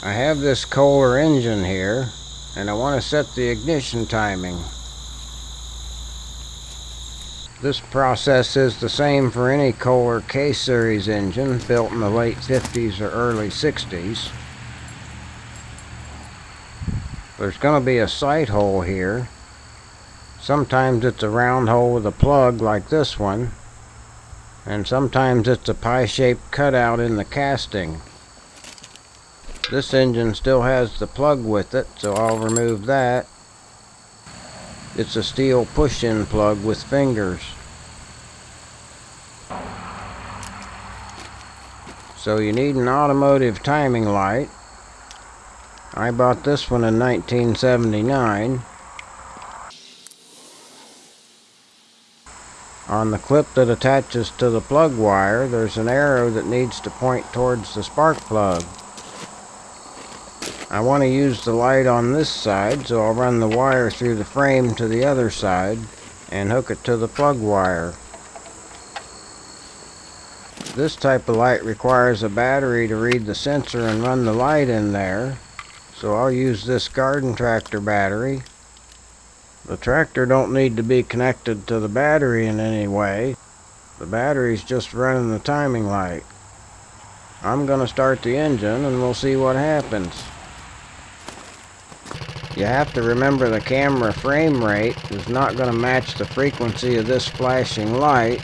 I have this Kohler engine here and I want to set the ignition timing. This process is the same for any Kohler K-Series engine built in the late 50s or early 60s. There's going to be a sight hole here. Sometimes it's a round hole with a plug like this one. And sometimes it's a pie-shaped cutout in the casting. This engine still has the plug with it, so I'll remove that. It's a steel push-in plug with fingers. So you need an automotive timing light. I bought this one in 1979. On the clip that attaches to the plug wire, there's an arrow that needs to point towards the spark plug. I want to use the light on this side, so I'll run the wire through the frame to the other side and hook it to the plug wire. This type of light requires a battery to read the sensor and run the light in there, so I'll use this garden tractor battery. The tractor don't need to be connected to the battery in any way. The battery's just running the timing light. I'm going to start the engine and we'll see what happens. You have to remember the camera frame rate is not going to match the frequency of this flashing light.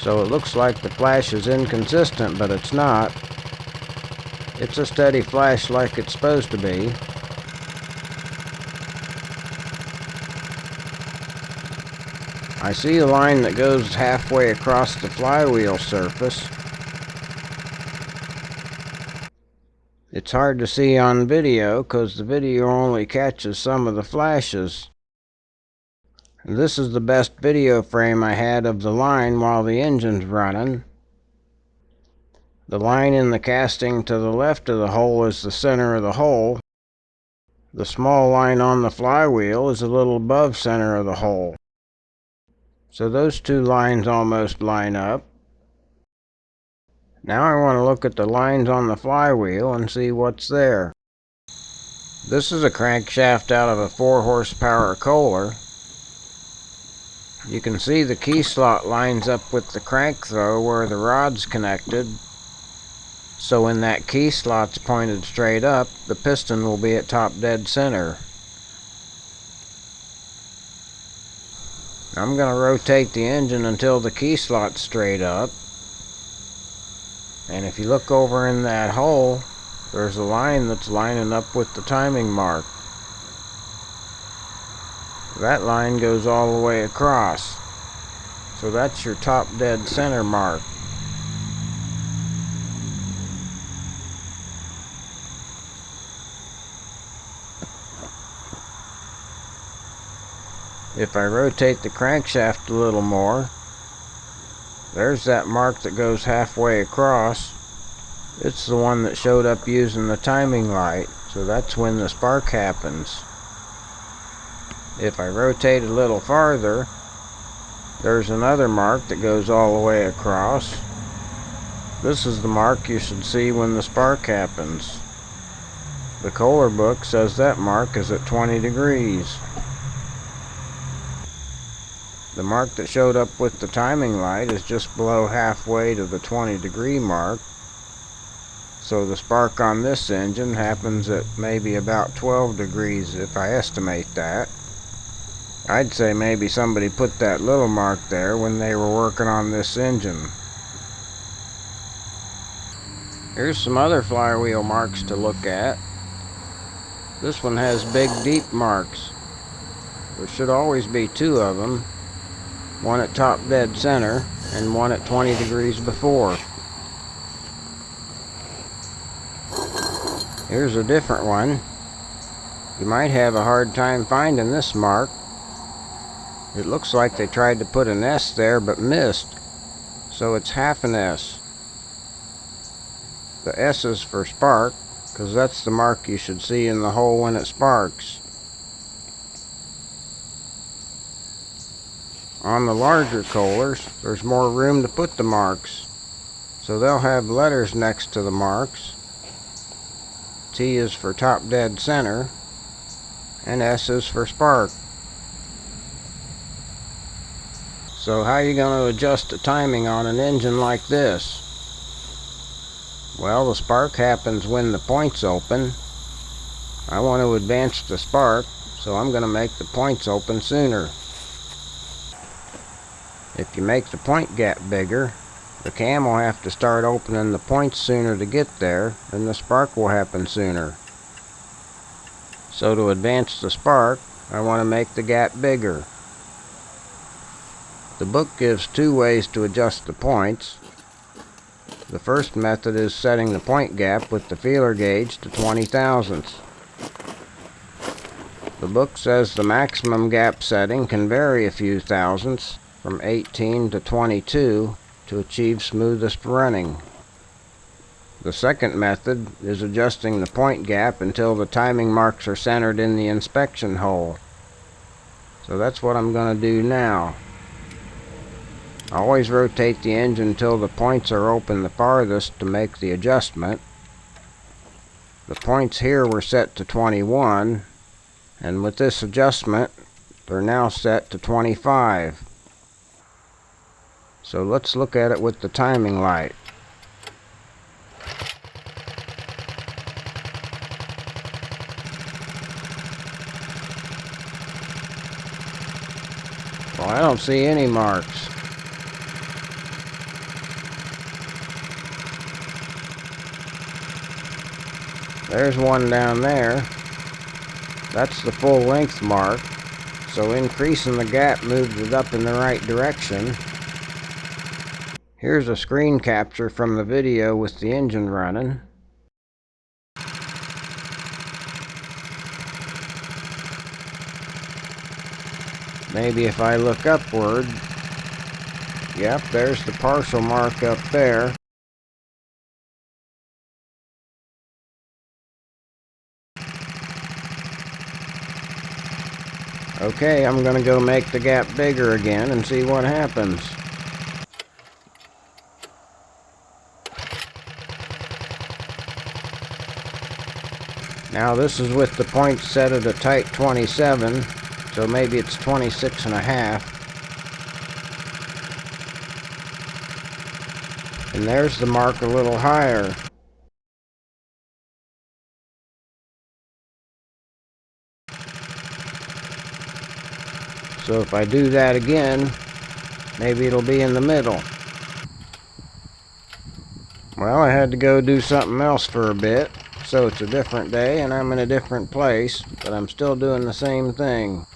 So it looks like the flash is inconsistent, but it's not. It's a steady flash like it's supposed to be. I see a line that goes halfway across the flywheel surface. It's hard to see on video because the video only catches some of the flashes. This is the best video frame I had of the line while the engine's running. The line in the casting to the left of the hole is the center of the hole. The small line on the flywheel is a little above center of the hole. So those two lines almost line up. Now I want to look at the lines on the flywheel and see what's there. This is a crankshaft out of a 4 horsepower Kohler. You can see the key slot lines up with the crank throw where the rod's connected. So when that key slot's pointed straight up, the piston will be at top dead center. I'm going to rotate the engine until the key slot's straight up. And if you look over in that hole, there's a line that's lining up with the timing mark. That line goes all the way across. So that's your top dead center mark. If I rotate the crankshaft a little more, there's that mark that goes halfway across. It's the one that showed up using the timing light, so that's when the spark happens. If I rotate a little farther, there's another mark that goes all the way across. This is the mark you should see when the spark happens. The Kohler book says that mark is at 20 degrees. The mark that showed up with the timing light is just below halfway to the 20 degree mark. So the spark on this engine happens at maybe about 12 degrees if I estimate that. I'd say maybe somebody put that little mark there when they were working on this engine. Here's some other flywheel marks to look at. This one has big deep marks. There should always be two of them one at top dead center, and one at 20 degrees before. Here's a different one. You might have a hard time finding this mark. It looks like they tried to put an S there but missed, so it's half an S. The S is for spark, because that's the mark you should see in the hole when it sparks. On the larger Kohlers, there's more room to put the marks. So they'll have letters next to the marks. T is for top dead center, and S is for spark. So how are you going to adjust the timing on an engine like this? Well, the spark happens when the points open. I want to advance the spark, so I'm going to make the points open sooner. If you make the point gap bigger, the cam will have to start opening the points sooner to get there, and the spark will happen sooner. So to advance the spark, I want to make the gap bigger. The book gives two ways to adjust the points. The first method is setting the point gap with the feeler gauge to 20 thousandths. The book says the maximum gap setting can vary a few thousandths, from 18 to 22, to achieve smoothest running. The second method is adjusting the point gap until the timing marks are centered in the inspection hole. So that's what I'm going to do now. Always rotate the engine until the points are open the farthest to make the adjustment. The points here were set to 21, and with this adjustment, they're now set to 25. So let's look at it with the timing light. Well, I don't see any marks. There's one down there. That's the full length mark. So increasing the gap moved it up in the right direction. Here's a screen capture from the video with the engine running. Maybe if I look upward, yep, there's the partial mark up there. Okay, I'm to go make the gap bigger again and see what happens. Now this is with the point set at a tight 27, so maybe it's 26 and a half. And there's the mark a little higher. So if I do that again, maybe it'll be in the middle. Well, I had to go do something else for a bit. So it's a different day and I'm in a different place, but I'm still doing the same thing.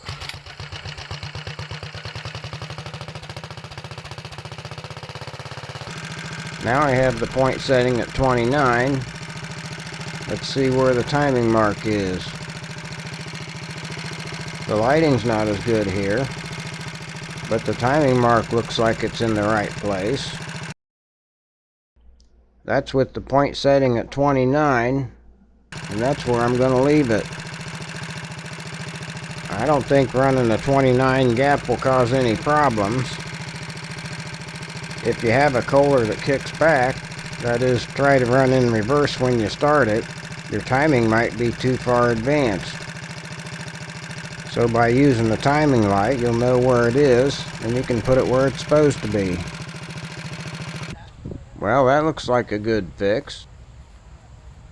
Now I have the point setting at 29. Let's see where the timing mark is. The lighting's not as good here, but the timing mark looks like it's in the right place. That's with the point setting at 29, and that's where I'm going to leave it. I don't think running a 29 gap will cause any problems. If you have a Kohler that kicks back, that is, try to run in reverse when you start it, your timing might be too far advanced. So by using the timing light, you'll know where it is, and you can put it where it's supposed to be. Well, that looks like a good fix.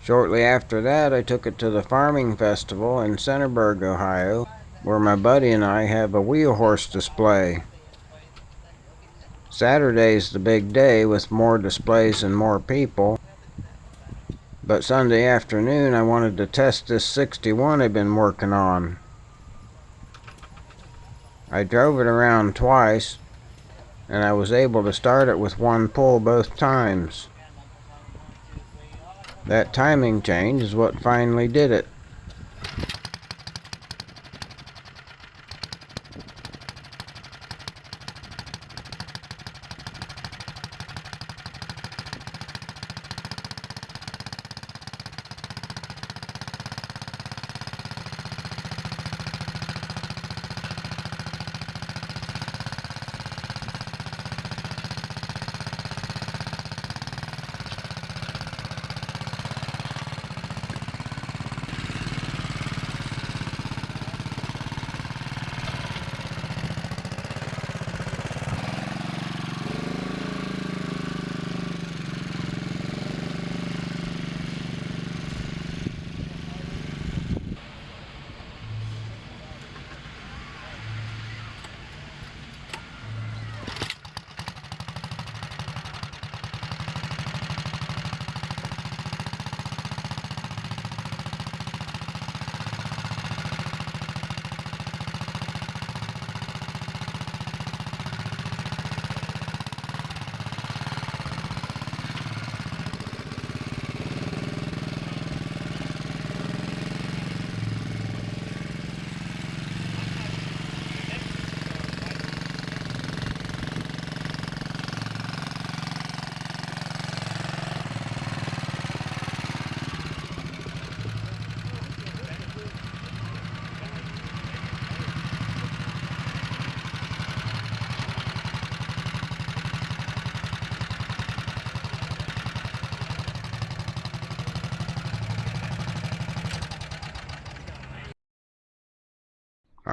Shortly after that, I took it to the farming festival in Centerburg, Ohio, where my buddy and I have a wheel horse display. Saturday's the big day with more displays and more people. But Sunday afternoon, I wanted to test this 61 I've been working on. I drove it around twice and I was able to start it with one pull both times. That timing change is what finally did it.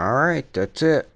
Alright, that's it.